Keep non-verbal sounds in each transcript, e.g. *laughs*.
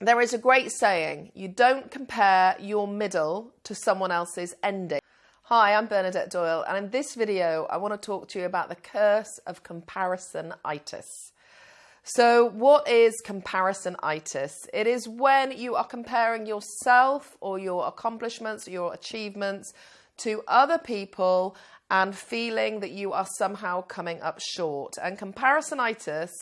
There is a great saying you don't compare your middle to someone else's ending. Hi, I'm Bernadette Doyle, and in this video, I want to talk to you about the curse of comparisonitis. So, what is comparisonitis? It is when you are comparing yourself or your accomplishments or your achievements to other people and feeling that you are somehow coming up short. And comparisonitis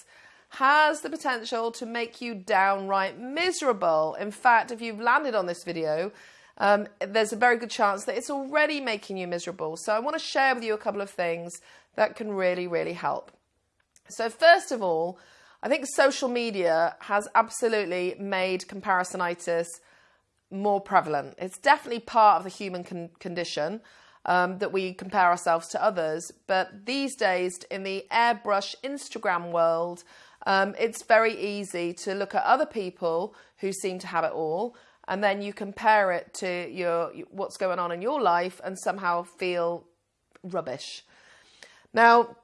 has the potential to make you downright miserable. In fact, if you've landed on this video, um, there's a very good chance that it's already making you miserable. So I want to share with you a couple of things that can really, really help. So, first of all, I think social media has absolutely made comparisonitis more prevalent. It's definitely part of the human con- condition um, that we compare ourselves to others. But these days, in the airbrush Instagram world, um, it's very easy to look at other people who seem to have it all, and then you compare it to your what's going on in your life, and somehow feel rubbish. Now,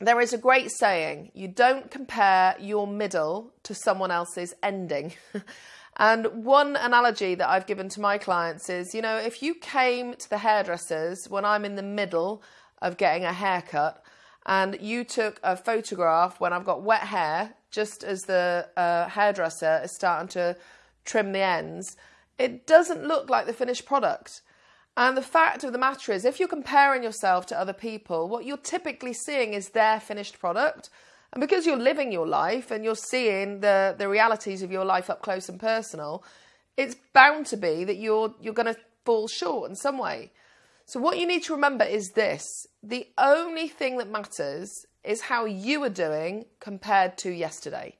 there is a great saying: you don't compare your middle to someone else's ending. *laughs* And one analogy that I've given to my clients is, you know, if you came to the hairdressers when I'm in the middle of getting a haircut and you took a photograph when I've got wet hair, just as the uh, hairdresser is starting to trim the ends, it doesn't look like the finished product. And the fact of the matter is, if you're comparing yourself to other people, what you're typically seeing is their finished product. And because you're living your life and you're seeing the, the realities of your life up close and personal, it's bound to be that you're you're going to fall short in some way. So what you need to remember is this: the only thing that matters is how you are doing compared to yesterday.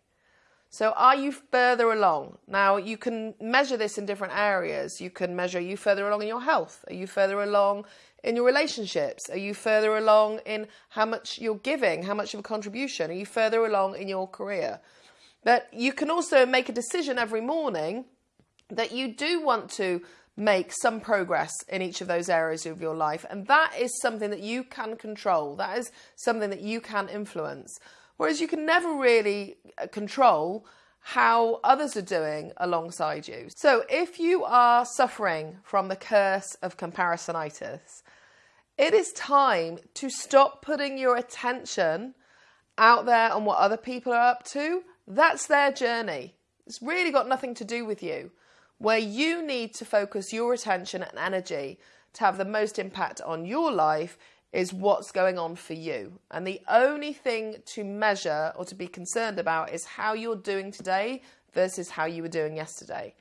So are you further along? Now you can measure this in different areas. You can measure are you further along in your health. Are you further along in your relationships? Are you further along in how much you're giving, how much of a contribution? Are you further along in your career? But you can also make a decision every morning that you do want to make some progress in each of those areas of your life. And that is something that you can control, that is something that you can influence. Whereas you can never really uh, control how others are doing alongside you. So if you are suffering from the curse of comparisonitis, it is time to stop putting your attention out there on what other people are up to. That's their journey. It's really got nothing to do with you. Where you need to focus your attention and energy to have the most impact on your life is what's going on for you. And the only thing to measure or to be concerned about is how you're doing today versus how you were doing yesterday.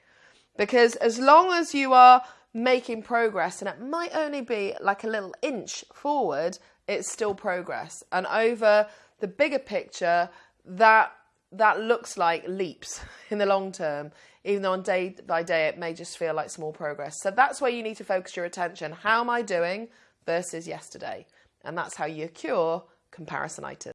Because as long as you are making progress, and it might only be like a little inch forward, it's still progress. And over the bigger picture, that that looks like leaps *laughs* in the long term, even though on day by day it may just feel like small progress. So that's where you need to focus your attention. How am I doing versus yesterday? And that's how you cure comparisonitis.